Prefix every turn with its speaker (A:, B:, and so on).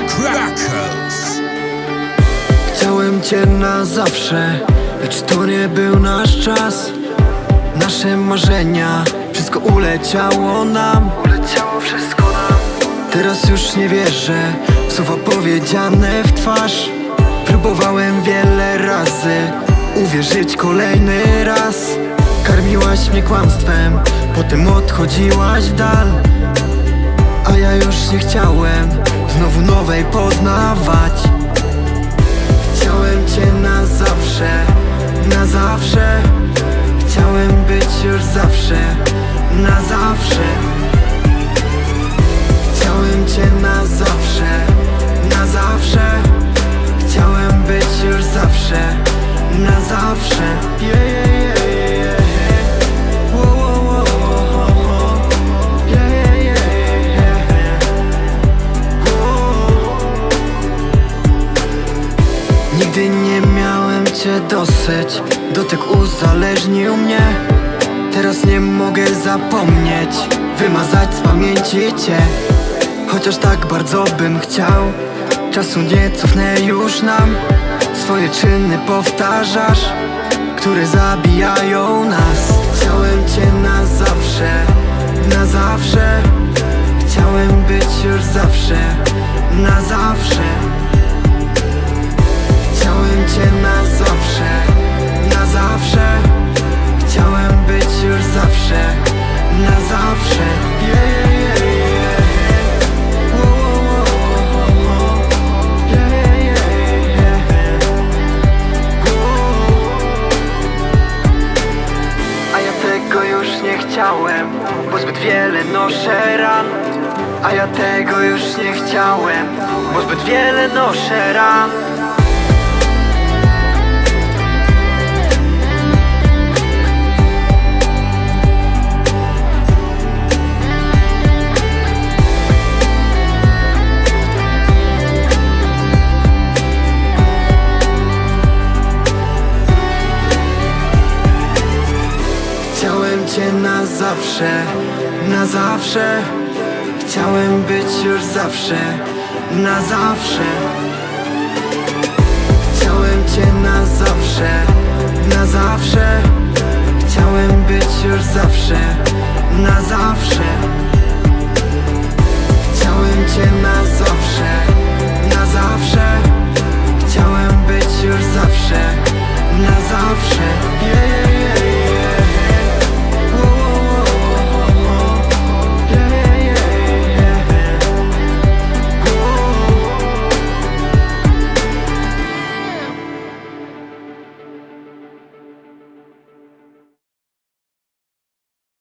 A: Crackers.
B: Chciałem cię na zawsze, lecz to nie był nasz czas. Nasze marzenia, wszystko uleciało nam. Uleciało wszystko nam. Teraz już nie wierzę w słowa powiedziane w twarz. Próbowałem wiele razy uwierzyć kolejny raz. Karmiłaś mnie kłamstwem, potem odchodziłaś w dal. A ja już nie chciałem znowu nowej poznawać. Chciałem cię na zawsze, na zawsze. Chciałem być już zawsze, na zawsze. Chciałem cię na zawsze, na zawsze. Chciałem być już zawsze, na zawsze. Yeah, yeah, Nigdy nie miałem cię dosyć. Dotyk uzależnił mnie. Teraz nie mogę zapomnieć Wymazać z pamięci cię. Chociaż tak bardzo bym chciał Czasu nie cofnę już nam. Swoje czyny powtarzasz Które zabijają nas. Chciałem cię na zawsze Na zawsze. Chciałem być już zawsze Na zawsze wiele noszę ran A ja tego już nie chciałem, bo zbyt wiele noszę ran. Cię na zawsze, na zawsze. Chciałem być już zawsze, na zawsze. Chciałem cię na zawsze, na zawsze. Chciałem być już zawsze, na zawsze. Chciałem cię na zawsze,